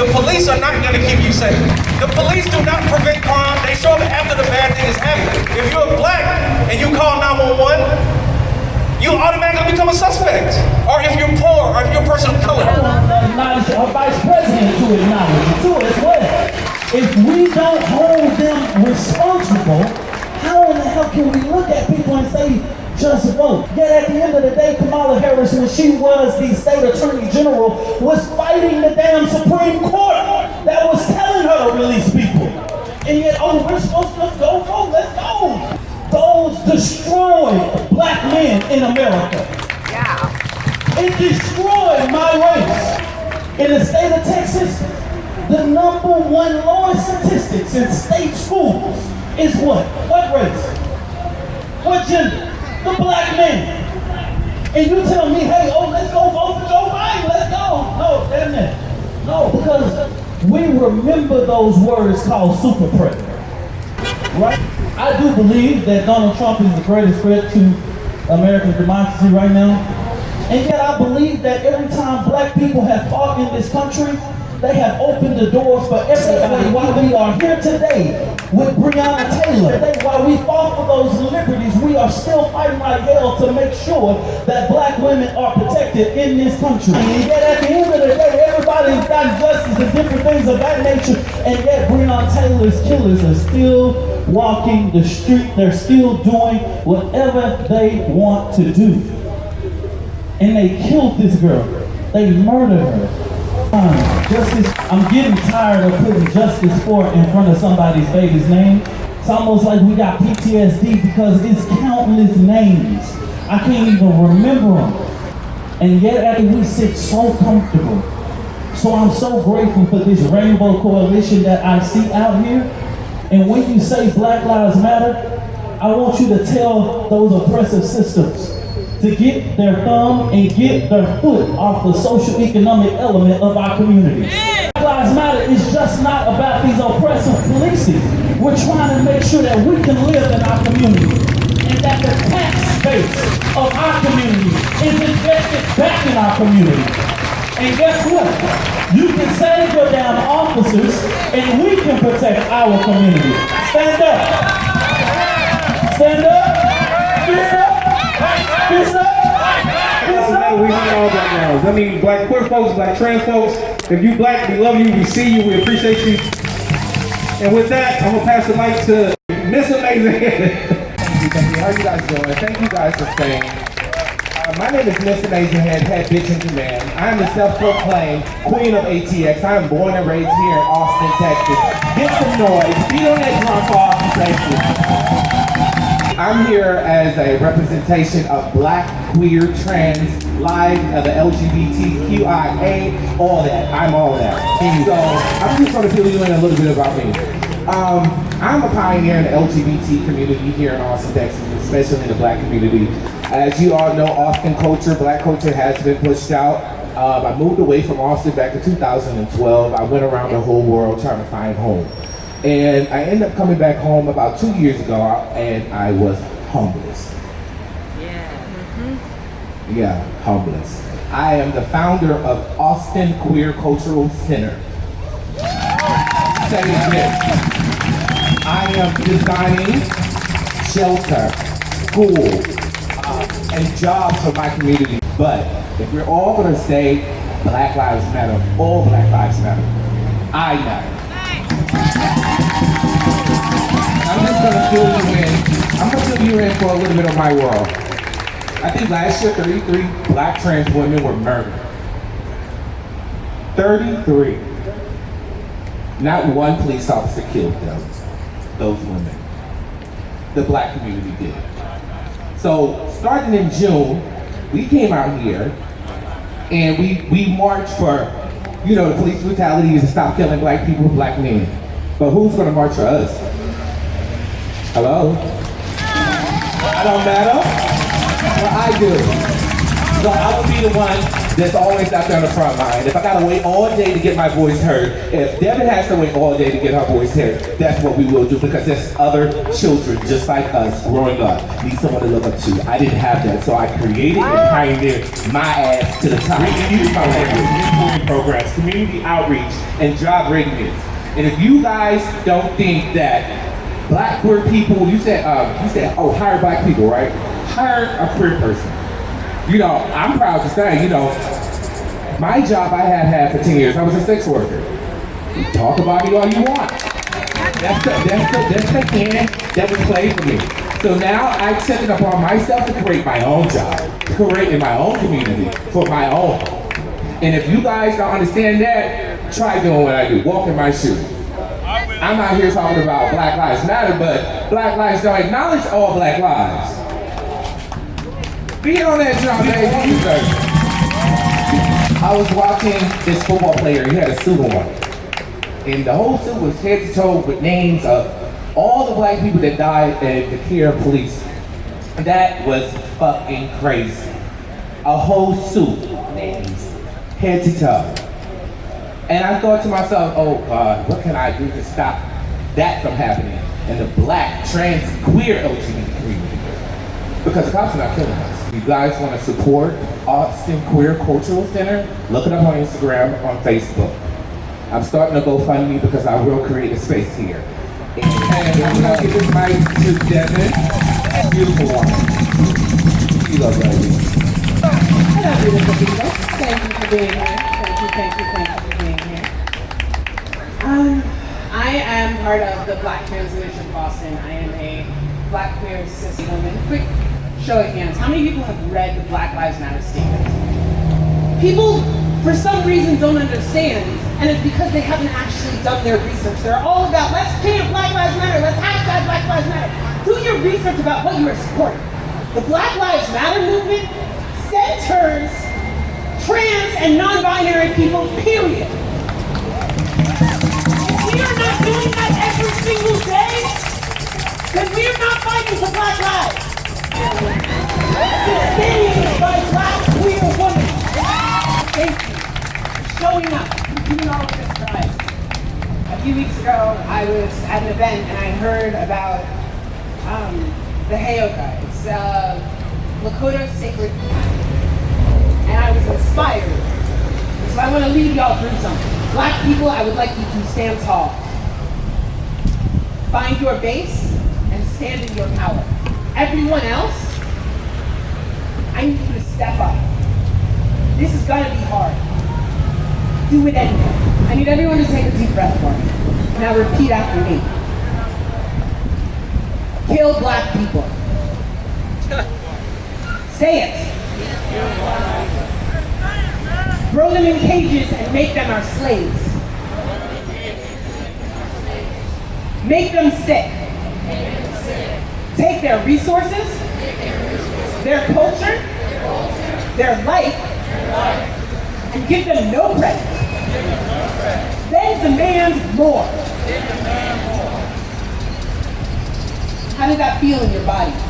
the police are not going to keep you safe. The police do not prevent crime. They show up after the bad thing has happened. If you're black and you call 911, you automatically become a suspect. Or if you're poor, or if you're a person of color. Our vice president to acknowledge it too as well. If we don't hold them responsible, how in the hell can we look at people and say, just vote? Yet at the end of the day, Kamala Harris, when she was the state attorney general, was fighting the damn Supreme Court that was telling her to release people. And yet, oh, we're supposed to go vote, let's go. Those destroyed black men in America. Yeah. It destroyed my race. In the state of Texas, the number one lowest statistics in state schools is what? What race? What gender? The black men. And you tell me, hey, oh, let's go vote for Joe Biden, let's go. No, damn it. No, because we remember those words called super predator. Right? I do believe that Donald Trump is the greatest threat to American democracy right now. And yet I believe that every time black people have fought in this country, they have opened the doors for everybody. Why we are here today with Breonna Taylor, while we fought for those liberties, we are still fighting like hell to make sure that black women are protected in this country. And yet at the end of the day, everybody's got justice and different things of that nature, and yet Breonna Taylor's killers are still walking the street. They're still doing whatever they want to do. And they killed this girl. They murdered her. Um, Justice, I'm getting tired of putting justice for in front of somebody's baby's name. It's almost like we got PTSD because it's countless names. I can't even remember them. And yet Abby, we sit so comfortable. So I'm so grateful for this rainbow coalition that I see out here. And when you say Black Lives Matter, I want you to tell those oppressive systems to get their thumb and get their foot off the social economic element of our community. Black Lives Matter is just not about these oppressive policing. We're trying to make sure that we can live in our community and that the tax base of our community is invested back in our community. And guess what? You can save your damn officers and we can protect our community. Stand up. Stand up. I mean, black queer folks, black trans folks. If you black, we love you, we see you, we appreciate you. And with that, I'm gonna pass the mic to Miss Amazing. Thank you, thank you. How you guys doing? Thank you guys for staying. Uh, my name is Miss Amazing Head, head bitch in command. I am the self-proclaimed queen of ATX. I am born and raised here in Austin, Texas. Get some noise. Beat on that drum for Austin, Texas. I'm here as a representation of black, queer, trans, live, uh, the LGBTQIA, all that. I'm all that. So I'm just going to fill you in a little bit about me. Um, I'm a pioneer in the LGBT community here in Austin, Texas, especially in the black community. As you all know, Austin culture, black culture has been pushed out. Um, I moved away from Austin back in 2012. I went around the whole world trying to find home. And I ended up coming back home about two years ago and I was homeless. Yeah. Mm-hmm. Yeah, homeless. I am the founder of Austin Queer Cultural Center. Say this. I am designing shelter, school, uh, and jobs for my community. But if we're all gonna say Black Lives Matter, all Black Lives Matter, I matter. I'm just gonna fill you in. I'm gonna fill you in for a little bit of my world. I think last year 33 black trans women were murdered. 33. Not one police officer killed them, those women. The black community did. So starting in June, we came out here and we, we marched for, you know, the police brutality is to stop killing black people, black men. But who's gonna march for us? Hello? I don't matter. Well, I do. So I will be the one that's always out there on the front line. If I gotta wait all day to get my voice heard, if Devin has to wait all day to get her voice heard, that's what we will do because there's other children just like us growing up need someone to look up to. I didn't have that, so I created and pioneered my ass to the top. We use my language, mentoring programs, community outreach, and job readiness. And if you guys don't think that black queer people, you said, um, you said, oh, hire black people, right? Hire a queer person. You know, I'm proud to say, you know, my job I had had for 10 years, I was a sex worker. Talk about me all you want. That's the, that's the, that's the hand that was played for me. So now I accept it upon myself to create my own job, to create in my own community, for my own. And if you guys don't understand that, try doing what I do. Walk in my shoes. I'm out here talking about Black Lives Matter, but Black Lives don't acknowledge all Black lives. Be on that job, baby. I was watching this football player. He had a suit on, and the whole suit was head to toe with names of all the black people that died at the care of police. That was fucking crazy. A whole suit, names, head to toe. And I thought to myself, oh God, what can I do to stop that from happening in the black, trans, queer LGBT community? Because cops are not killing us. You guys want to support Austin Queer Cultural Center? Look it up on Instagram, on Facebook. I'm starting to GoFundMe because I will create a space here. And I'm gonna give this mic to Devin. Beautiful. You love that. Hello, beautiful people. Thank you for being here. Thank you, thank you, thank you. Um, I am part of the Black Trans Initiative Boston. I am a black queer cis woman. Quick show of hands. How many people have read the Black Lives Matter statement? People, for some reason, don't understand, and it's because they haven't actually done their research. They're all about, let's chant Black Lives Matter, let's hashtag Black Lives Matter. Do your research about what you are supporting. The Black Lives Matter movement centers trans and non-binary people, period. Doing that every single day, then we are not fighting for black lives. Sustained by black queer women. Thank you for showing up and doing all of this for. A few weeks ago, I was at an event and I heard about um, the Heyoka. It's uh, Lakota sacred and I was inspired. So I want to lead y'all through something. Black people, I would like you to stand tall. Find your base and stand in your power. Everyone else, I need you to step up. This is gonna be hard. Do it anyway. I need everyone to take a deep breath for me. Now repeat after me. Kill black people. Say it. Throw them in cages and make them our slaves. Make them sick. Take their resources, their culture, their life, and give them no credit. Then demand more. How did that feel in your body?